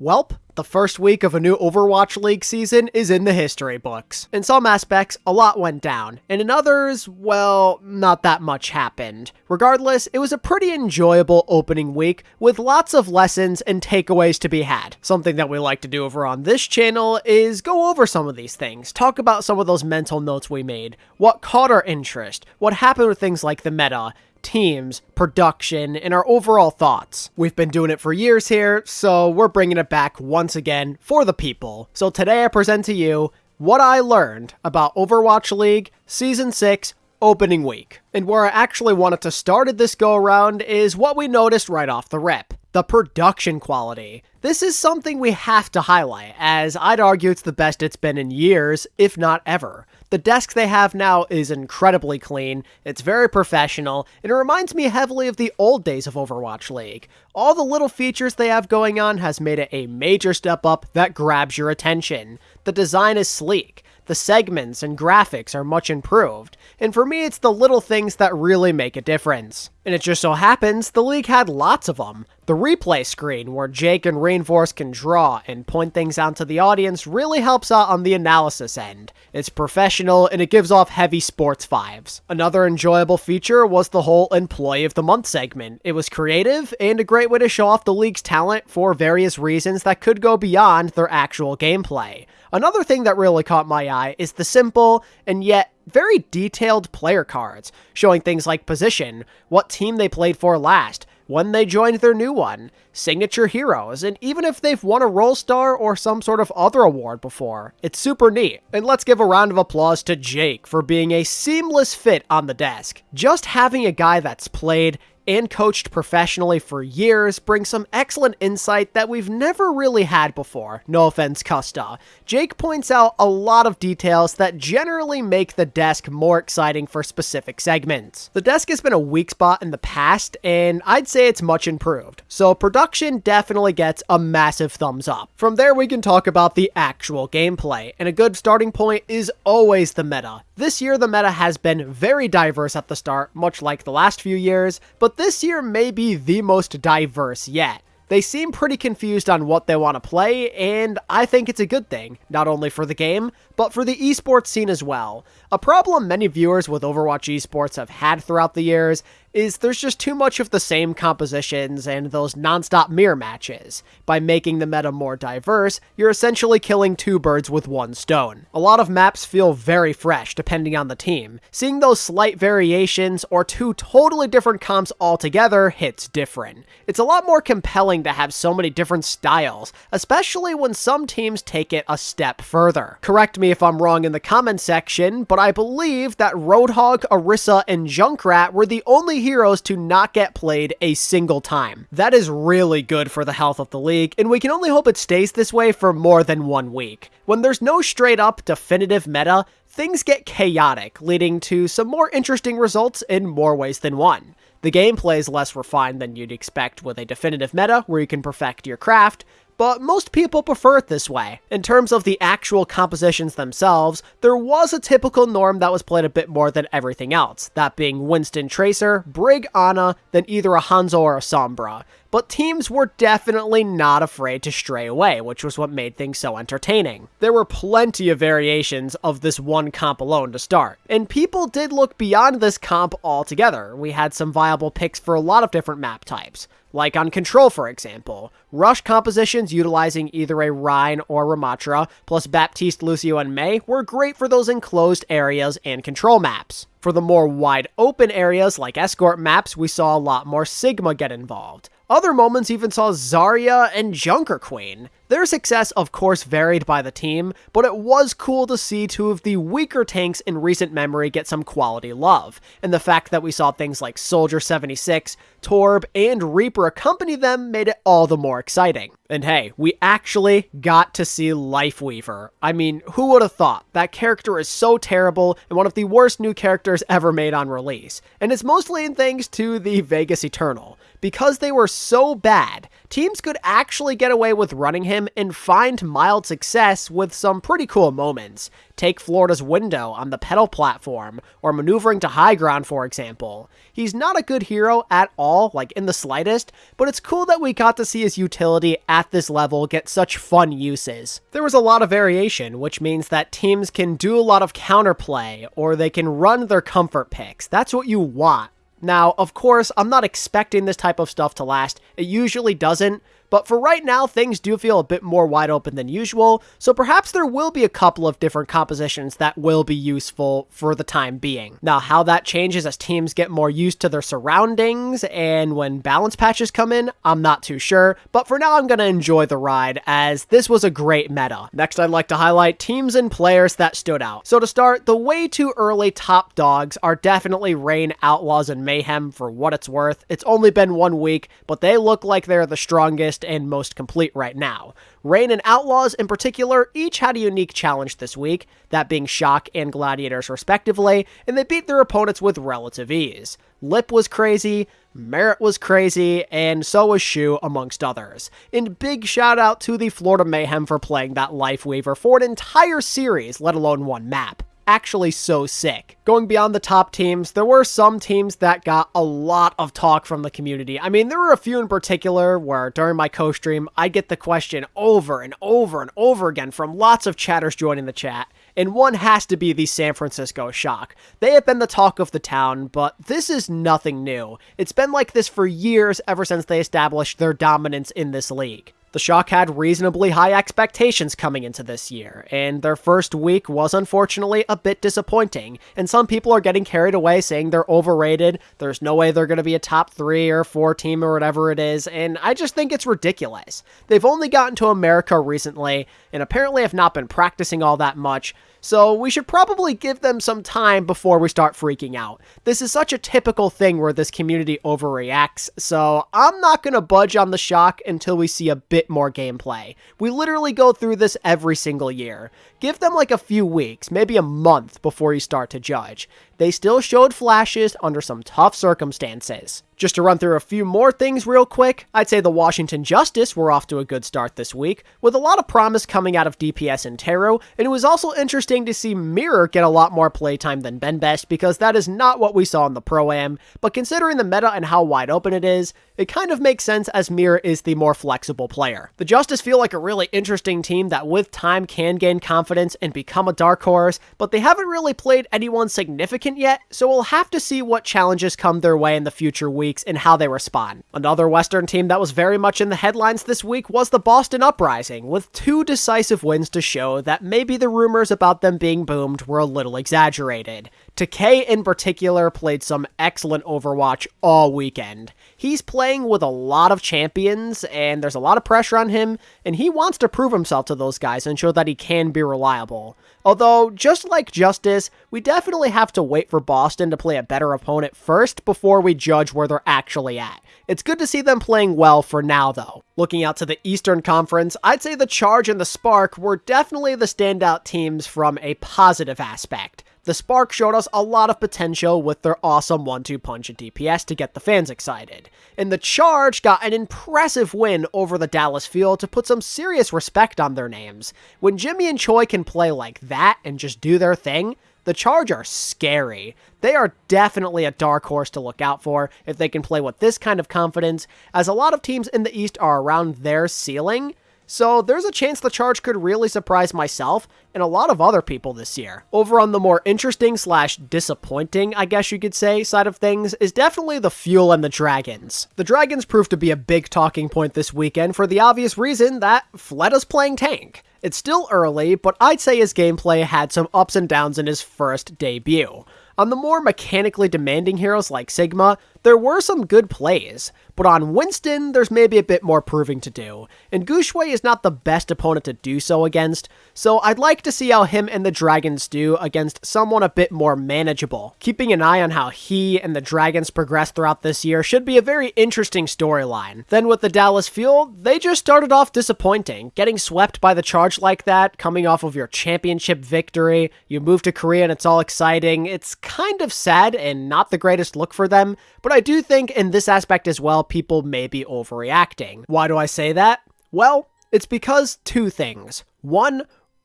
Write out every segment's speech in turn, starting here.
Welp, the first week of a new Overwatch League season is in the history books. In some aspects, a lot went down, and in others, well, not that much happened. Regardless, it was a pretty enjoyable opening week with lots of lessons and takeaways to be had. Something that we like to do over on this channel is go over some of these things, talk about some of those mental notes we made, what caught our interest, what happened with things like the meta, teams, production, and our overall thoughts. We've been doing it for years here, so we're bringing it back once again for the people. So today I present to you what I learned about Overwatch League Season 6 opening week. And where I actually wanted to start at this go around is what we noticed right off the rip the production quality. This is something we have to highlight, as I'd argue it's the best it's been in years, if not ever. The desk they have now is incredibly clean, it's very professional, and it reminds me heavily of the old days of Overwatch League. All the little features they have going on has made it a major step up that grabs your attention. The design is sleek, the segments and graphics are much improved, and for me it's the little things that really make a difference. And it just so happens the league had lots of them. The replay screen, where Jake and Rainforest can draw and point things out to the audience, really helps out on the analysis end. It's professional and it gives off heavy sports vibes. Another enjoyable feature was the whole Employee of the Month segment. It was creative and a great way to show off the league's talent for various reasons that could go beyond their actual gameplay. Another thing that really caught my eye is the simple and yet very detailed player cards, showing things like position, what team they played for last, when they joined their new one, signature heroes, and even if they've won a Role Star or some sort of other award before. It's super neat. And let's give a round of applause to Jake for being a seamless fit on the desk. Just having a guy that's played and coached professionally for years brings some excellent insight that we've never really had before. No offense, Custa. Jake points out a lot of details that generally make the desk more exciting for specific segments. The desk has been a weak spot in the past, and I'd say it's much improved, so production definitely gets a massive thumbs up. From there, we can talk about the actual gameplay, and a good starting point is always the meta. This year, the meta has been very diverse at the start, much like the last few years, but this year may be the most diverse yet. They seem pretty confused on what they want to play, and I think it's a good thing, not only for the game, but for the esports scene as well. A problem many viewers with Overwatch esports have had throughout the years is there's just too much of the same compositions and those non-stop mirror matches. By making the meta more diverse, you're essentially killing two birds with one stone. A lot of maps feel very fresh depending on the team. Seeing those slight variations or two totally different comps altogether hits different. It's a lot more compelling to have so many different styles, especially when some teams take it a step further. Correct me if I'm wrong in the comment section, but I believe that Roadhog, Orisa, and Junkrat were the only heroes to not get played a single time. That is really good for the health of the league, and we can only hope it stays this way for more than one week. When there's no straight up definitive meta, things get chaotic, leading to some more interesting results in more ways than one. The gameplay is less refined than you'd expect with a definitive meta where you can perfect your craft, but most people prefer it this way. In terms of the actual compositions themselves, there was a typical norm that was played a bit more than everything else, that being Winston Tracer, Brig Ana, then either a Hanzo or a Sombra. But teams were definitely not afraid to stray away, which was what made things so entertaining. There were plenty of variations of this one comp alone to start, and people did look beyond this comp altogether. We had some viable picks for a lot of different map types like on Control, for example. Rush compositions utilizing either a Rein or Ramattra, plus Baptiste, Lucio, and Mei were great for those enclosed areas and control maps. For the more wide open areas like escort maps, we saw a lot more Sigma get involved. Other moments even saw Zarya and Junker Queen. Their success, of course, varied by the team, but it was cool to see two of the weaker tanks in recent memory get some quality love, and the fact that we saw things like Soldier 76, Torb, and Reaper accompany them made it all the more exciting. And hey, we actually got to see Lifeweaver. I mean, who would have thought? That character is so terrible and one of the worst new characters ever made on release, and it's mostly in thanks to the Vegas Eternal. Because they were so bad, teams could actually get away with running him and find mild success with some pretty cool moments. Take Florida's window on the petal platform, or maneuvering to high ground, for example. He's not a good hero at all, like in the slightest, but it's cool that we got to see his utility at this level get such fun uses. There was a lot of variation, which means that teams can do a lot of counterplay, or they can run their comfort picks. That's what you want. Now, of course, I'm not expecting this type of stuff to last. It usually doesn't, but for right now, things do feel a bit more wide open than usual, so perhaps there will be a couple of different compositions that will be useful for the time being. Now, how that changes as teams get more used to their surroundings and when balance patches come in, I'm not too sure, but for now I'm going to enjoy the ride as this was a great meta. Next, I'd like to highlight teams and players that stood out. So to start, the way too early top dogs are definitely Reign, Outlaws, and Mayhem for what it's worth. It's only been one week, but they look like they're the strongest and most complete right now. Reign and Outlaws, in particular, each had a unique challenge this week, that being Shock and Gladiators respectively, and they beat their opponents with relative ease. Lip was crazy, Merit was crazy, and so was Shu, amongst others. And big shout out to the Florida Mayhem for playing that Lifeweaver for an entire series, let alone one map actually so sick. Going beyond the top teams, there were some teams that got a lot of talk from the community. I mean, there were a few in particular where during my co-stream, I get the question over and over and over again from lots of chatters joining the chat, and one has to be the San Francisco Shock. They have been the talk of the town, but this is nothing new. It's been like this for years ever since they established their dominance in this league. The Shock had reasonably high expectations coming into this year, and their first week was unfortunately a bit disappointing, and some people are getting carried away saying they're overrated, there's no way they're going to be a top 3 or 4 team or whatever it is, and I just think it's ridiculous. They've only gotten to America recently, and apparently have not been practicing all that much, so we should probably give them some time before we start freaking out. This is such a typical thing where this community overreacts, so I'm not going to budge on the shock until we see a bit more gameplay. We literally go through this every single year. Give them like a few weeks, maybe a month before you start to judge. They still showed flashes under some tough circumstances. Just to run through a few more things real quick, I'd say the Washington Justice were off to a good start this week, with a lot of promise coming out of DPS and Teru, and it was also interesting to see Mirror get a lot more playtime than Ben Best because that is not what we saw in the Pro-Am, but considering the meta and how wide open it is, it kind of makes sense as Mirror is the more flexible player. The Justice feel like a really interesting team that with time can gain confidence and become a dark horse, but they haven't really played anyone significant yet, so we'll have to see what challenges come their way in the future weeks weeks and how they respond. Another Western team that was very much in the headlines this week was the Boston Uprising, with two decisive wins to show that maybe the rumors about them being boomed were a little exaggerated. Takei in particular played some excellent Overwatch all weekend. He's playing with a lot of champions, and there's a lot of pressure on him, and he wants to prove himself to those guys and show that he can be reliable. Although, just like Justice, we definitely have to wait for Boston to play a better opponent first before we judge where they're actually at. It's good to see them playing well for now, though. Looking out to the Eastern Conference, I'd say the Charge and the Spark were definitely the standout teams from a positive aspect. The Spark showed us a lot of potential with their awesome 1-2 punch at DPS to get the fans excited. And the Charge got an impressive win over the Dallas Fuel to put some serious respect on their names. When Jimmy and Choi can play like that and just do their thing, the Charge are scary. They are definitely a dark horse to look out for if they can play with this kind of confidence, as a lot of teams in the East are around their ceiling, so there's a chance the charge could really surprise myself and a lot of other people this year. Over on the more interesting slash disappointing, I guess you could say, side of things is definitely the fuel and the dragons. The dragons proved to be a big talking point this weekend for the obvious reason that Fleta's playing tank. It's still early, but I'd say his gameplay had some ups and downs in his first debut. On the more mechanically demanding heroes like Sigma, there were some good plays, but on Winston, there's maybe a bit more proving to do, and Guxue is not the best opponent to do so against, so I'd like to see how him and the Dragons do against someone a bit more manageable. Keeping an eye on how he and the Dragons progress throughout this year should be a very interesting storyline. Then with the Dallas Fuel, they just started off disappointing, getting swept by the charge like that, coming off of your championship victory, you move to Korea and it's all exciting, it's kind of sad and not the greatest look for them, but I do think in this aspect as well, people may be overreacting. Why do I say that? Well, it's because two things. One,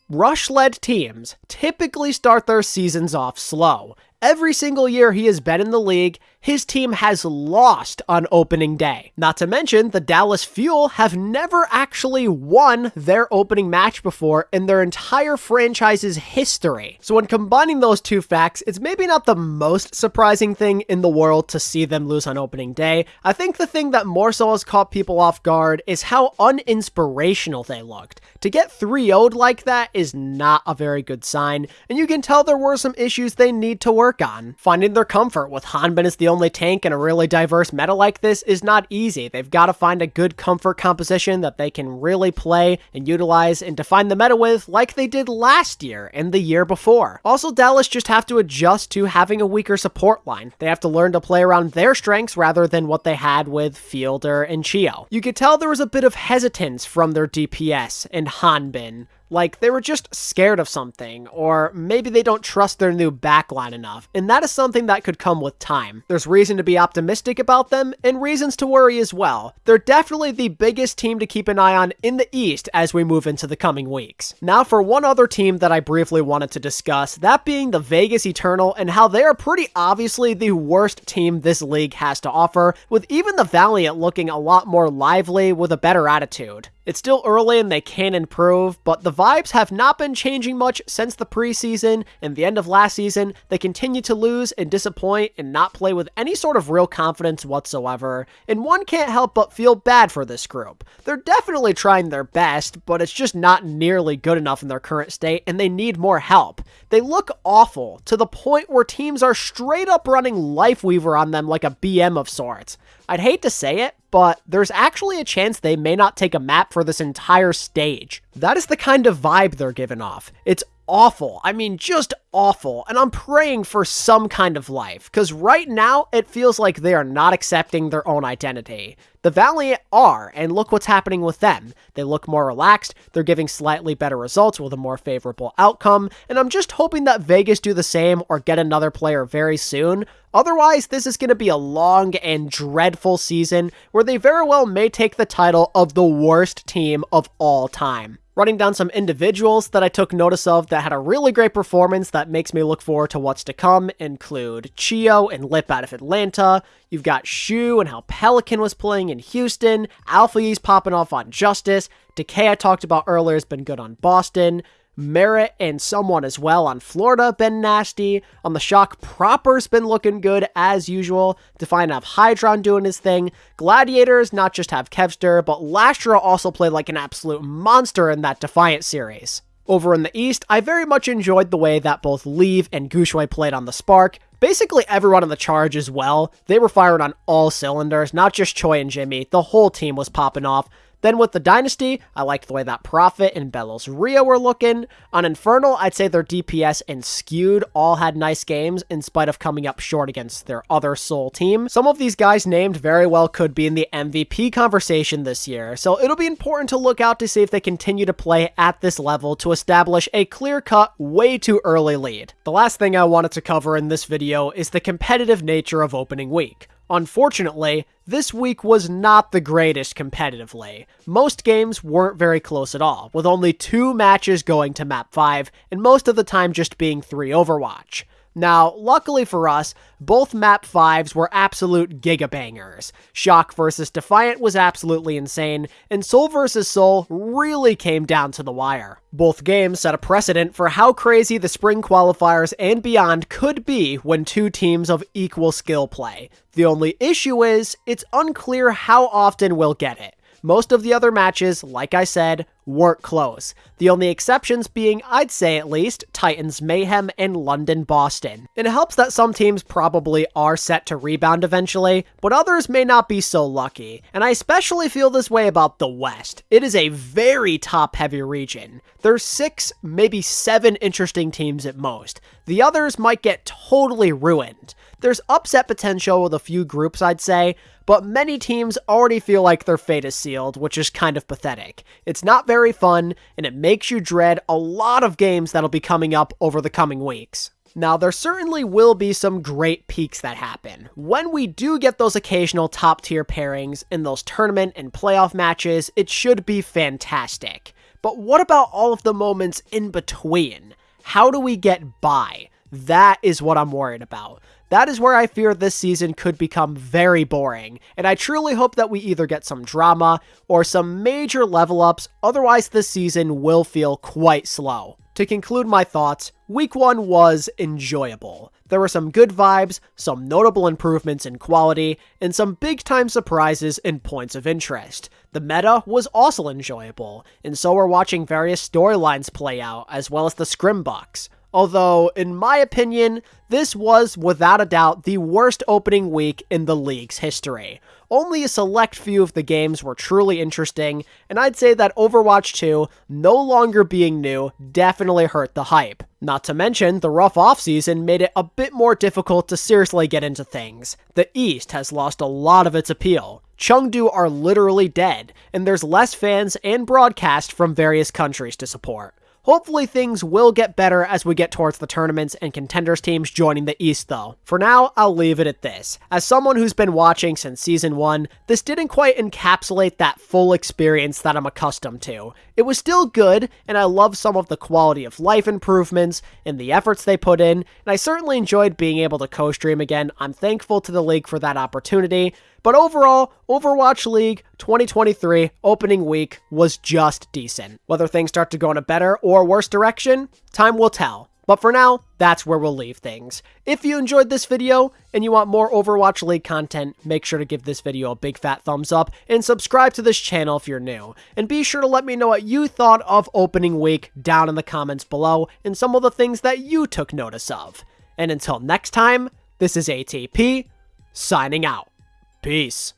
Rush led teams typically start their seasons off slow. Every single year he has been in the league, his team has lost on opening day. Not to mention, the Dallas Fuel have never actually won their opening match before in their entire franchise's history. So when combining those two facts, it's maybe not the most surprising thing in the world to see them lose on opening day. I think the thing that more so has caught people off guard is how uninspirational they looked. To get 3 0'd like that is not a very good sign, and you can tell there were some issues they need to work on. Finding their comfort with Hanbin as the only tank in a really diverse meta like this is not easy. They've got to find a good comfort composition that they can really play and utilize and define the meta with like they did last year and the year before. Also, Dallas just have to adjust to having a weaker support line. They have to learn to play around their strengths rather than what they had with Fielder and ChiYo. You could tell there was a bit of hesitance from their DPS and Hanbin like they were just scared of something, or maybe they don't trust their new backline enough, and that is something that could come with time. There's reason to be optimistic about them, and reasons to worry as well. They're definitely the biggest team to keep an eye on in the East as we move into the coming weeks. Now for one other team that I briefly wanted to discuss, that being the Vegas Eternal, and how they are pretty obviously the worst team this league has to offer, with even the Valiant looking a lot more lively with a better attitude. It's still early and they can improve, but the vibes have not been changing much since the preseason and the end of last season. They continue to lose and disappoint and not play with any sort of real confidence whatsoever, and one can't help but feel bad for this group. They're definitely trying their best, but it's just not nearly good enough in their current state, and they need more help. They look awful, to the point where teams are straight up running Lifeweaver on them like a BM of sorts. I'd hate to say it, but there's actually a chance they may not take a map for this entire stage. That is the kind of vibe they're giving off. It's awful. I mean, just awful. And I'm praying for some kind of life, because right now it feels like they are not accepting their own identity. The Valiant are, and look what's happening with them. They look more relaxed, they're giving slightly better results with a more favorable outcome, and I'm just hoping that Vegas do the same or get another player very soon. Otherwise, this is going to be a long and dreadful season where they very well may take the title of the worst team of all time. Running down some individuals that I took notice of that had a really great performance that makes me look forward to what's to come include ChiYo and Lip out of Atlanta. You've got Shu and how Pelican was playing in Houston. Alpha Yi's popping off on Justice. Decay I talked about earlier has been good on Boston. Merit and someone as well on Florida been nasty. On the Shock proper's been looking good as usual. Defiant have Hydron doing his thing. Gladiators not just have Kevster, but Lastra also played like an absolute monster in that Defiant series. Over in the East, I very much enjoyed the way that both Leave and Guxue played on the Spark. Basically everyone on the charge as well. They were firing on all cylinders, not just Choi and Jimmy. The whole team was popping off. Then with the Dynasty, I liked the way that Prophet and Belos Rio were looking. On Infernal, I'd say their DPS and Skewed all had nice games in spite of coming up short against their other Seoul team. Some of these guys named very well could be in the MVP conversation this year, so it'll be important to look out to see if they continue to play at this level to establish a clear-cut, way too early lead. The last thing I wanted to cover in this video is the competitive nature of opening week. Unfortunately, this week was not the greatest competitively. Most games weren't very close at all, with only two matches going to map 5, and most of the time just being 3 Overwatch. Now, luckily for us, both map 5s were absolute gigabangers. Shock vs. Defiant was absolutely insane, and Seoul vs. Seoul really came down to the wire. Both games set a precedent for how crazy the spring qualifiers and beyond could be when two teams of equal skill play. The only issue is, it's unclear how often we'll get it. Most of the other matches, like I said, weren't close. The only exceptions being, I'd say at least, Titans Mayhem and London Boston. It helps that some teams probably are set to rebound eventually, but others may not be so lucky. And I especially feel this way about the West. It is a very top heavy region. There's six, maybe seven interesting teams at most. The others might get totally ruined. There's upset potential with a few groups, I'd say, but many teams already feel like their fate is sealed, which is kind of pathetic. It's not very fun, and it makes you dread a lot of games that'll be coming up over the coming weeks. Now, there certainly will be some great peaks that happen. When we do get those occasional top tier pairings in those tournament and playoff matches, it should be fantastic. But what about all of the moments in between? How do we get by? That is what I'm worried about. That is where I fear this season could become very boring, and I truly hope that we either get some drama or some major level ups, otherwise this season will feel quite slow. To conclude my thoughts, week 1 was enjoyable. There were some good vibes, some notable improvements in quality, and some big time surprises and points of interest. The meta was also enjoyable, and so were watching various storylines play out, as well as the scrim scrimbucks. Although, in my opinion, this was without a doubt the worst opening week in the league's history. Only a select few of the games were truly interesting, and I'd say that Overwatch 2 no longer being new definitely hurt the hype. Not to mention, the rough offseason made it a bit more difficult to seriously get into things. The East has lost a lot of its appeal. Chengdu are literally dead, and there's less fans and broadcast from various countries to support. Hopefully things will get better as we get towards the tournaments and contenders teams joining the East though. For now, I'll leave it at this. As someone who's been watching since season 1, this didn't quite encapsulate that full experience that I'm accustomed to. It was still good, and I love some of the quality of life improvements and the efforts they put in, and I certainly enjoyed being able to co-stream again. I'm thankful to the league for that opportunity, but overall, Overwatch League 2023 opening week was just decent. Whether things start to go in a better or worse direction, time will tell. But for now, that's where we'll leave things. If you enjoyed this video and you want more Overwatch League content, make sure to give this video a big fat thumbs up and subscribe to this channel if you're new. And be sure to let me know what you thought of opening week down in the comments below and some of the things that you took notice of. And until next time, this is ATP, signing out. Peace.